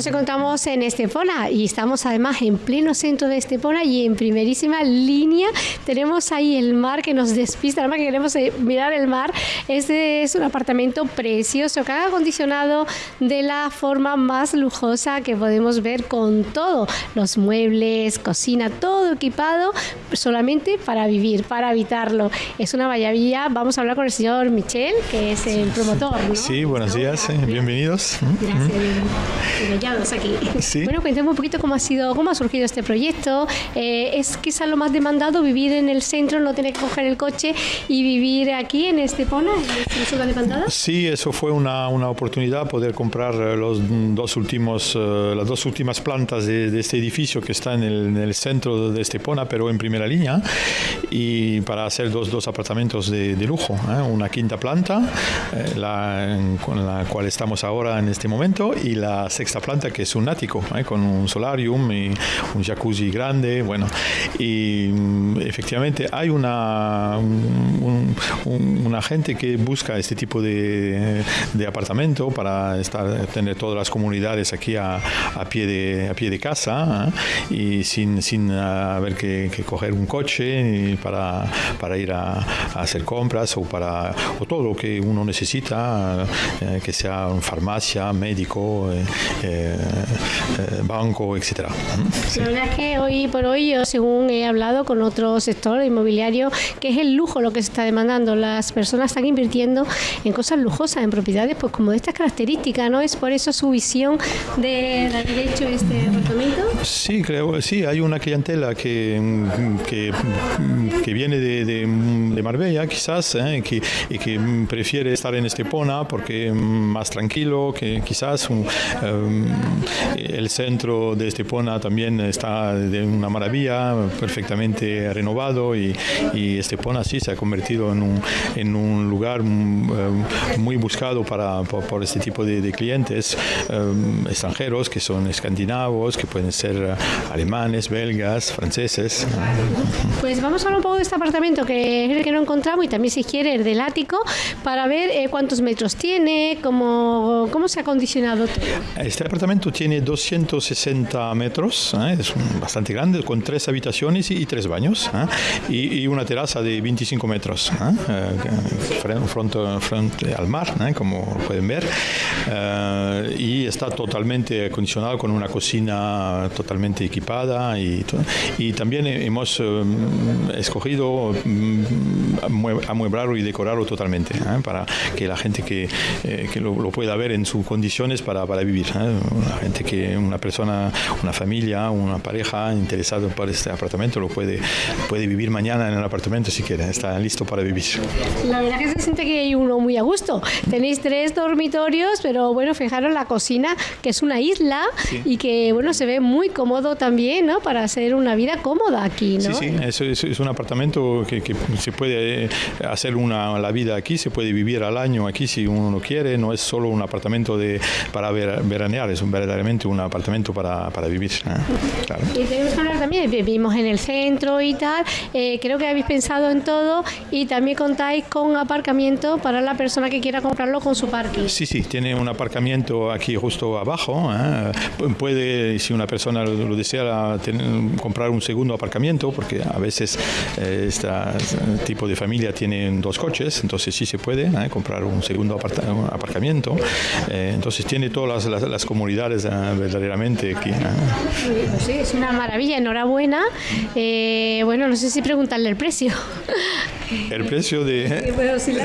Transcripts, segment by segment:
nos encontramos en Estepona y estamos además en pleno centro de Estepona y en primerísima línea tenemos ahí el mar que nos despista, además que queremos eh, mirar el mar. Este es un apartamento precioso que ha acondicionado de la forma más lujosa que podemos ver con todo, los muebles, cocina, todo equipado solamente para vivir, para habitarlo. Es una maravilla. Vamos a hablar con el señor Michel, que es el promotor. ¿no? Sí, buenos días, eh, bienvenidos. Gracias, aquí. Sí. Bueno, cuéntame un poquito cómo ha sido, cómo ha surgido este proyecto. Eh, es quizá lo más demandado vivir en el centro, no tener que coger el coche y vivir aquí en Estepona, en esta zona de Pantada. Sí, eso fue una, una oportunidad poder comprar eh, los dos últimos, eh, las dos últimas plantas de, de este edificio que está en el, en el centro de Estepona, pero en primera línea, y para hacer dos, dos apartamentos de, de lujo, ¿eh? una quinta planta, eh, la, con la cual estamos ahora en este momento, y la sexta planta que es un ático, ¿eh? con un solarium y un jacuzzi grande, bueno, y mm, efectivamente hay una, un- un- una gente que busca este tipo de, de apartamento para estar, tener todas las comunidades aquí a, a pie, de, a pie de casa ¿eh? y sin, sin ah, haber que, que coger un coche para, para ir a, a hacer compras o, para, o todo lo que uno necesita, eh, que sea farmacia, médico, eh, eh, banco, etc. La verdad es que hoy por hoy, yo según he hablado con otro sector inmobiliario, que es el lujo lo que se está demandando. Las personas están invirtiendo en cosas lujosas, en propiedades pues como de estas características, ¿no? Es por eso su visión de de haber hecho este apartamento. Sí, creo, sí, hay una clientela que, que, que viene de, de, Marbella, quizás, ¿eh? que, y que prefiere estar en Estepona porque más tranquilo, que quizás eh, el centro de Estepona también está de una maravilla, perfectamente renovado y, Estepona sí se ha convertido en un, en un lugar mm, eh, muy buscado para, por, este tipo de, clientes extranjeros que son escandinavos, que pueden ser eh, alemanes, belgas, franceses. Pues vamos a hablar un poco de este apartamento que es el que no encontramos y también si quiere el del ático para ver eh, cuántos metros tiene, cómo, cómo se ha acondicionado todo. Este apartamento tiene 260 metros, ¿eh? es bastante grande, con tres habitaciones y, y tres baños, ¿eh? y, y una terraza de 25 metros, ¿eh? Eh, fren- frente, frente al mar, como pueden ver, y está totalmente acondicionado con una cocina totalmente equipada y, y también hemos eh, escogido mm, amue- amueblarlo y decorarlo totalmente ¿eh? para que la gente que, eh, que lo, lo pueda ver en sus condiciones para, para vivir. ¿eh? Una gente que, una persona, una familia, una pareja interesada por este apartamento lo puede, puede vivir mañana en el apartamento si quiere, está listo para vivir. La verdad que se siente que hay uno muy a gusto. Tenéis tres dormitorios, pero bueno, fijaros la cocina, que es una isla y que bueno, se ve muy cómodo también, ¿no? Para hacer una vida cómoda aquí, ¿no? Sí, sí, eso es, es un apartamento que, que se puede eh, hacer una, la vida aquí, se puede vivir al año aquí si uno lo quiere, no es solo un apartamento de, para ver- veranear, es un, verdaderamente un apartamento para, para vivir. ¿eh? Claro. Y tenemos que hablar también, vivimos en el centro y tal, eh, creo que habéis pensado en todo y también contáis con aparcamiento para la persona que quiera comprarlo con su parking. Sí, sí, tiene un aparcamiento aquí justo abajo. ¿eh? Pu- Puede, si una persona lo lo desea, comprar un segundo aparcamiento, porque a veces eh, este tipo de familia tienen dos coches, entonces sí se puede ¿eh? comprar un segundo aparta- un aparcamiento. Eh, entonces tiene todas las, las- las comodidades eh, verdaderamente aquí. ¿eh? Pues sí, es una maravilla, enhorabuena. Eh, bueno, no sé si preguntarle el precio. El precio de...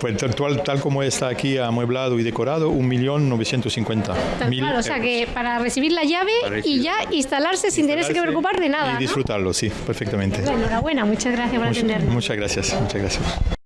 Pues tal, tal- como está aquí amueblado y decorado, 1.950.000 Tal cual, o sea euros. que para recibir la llave y ya instalarse sin tenerse que preocupar de nada. Y ¿no? disfrutarlo, sí, perfectamente. Enhorabuena, muchas gracias por Much- atendernos. muchas gracias, muchas gracias.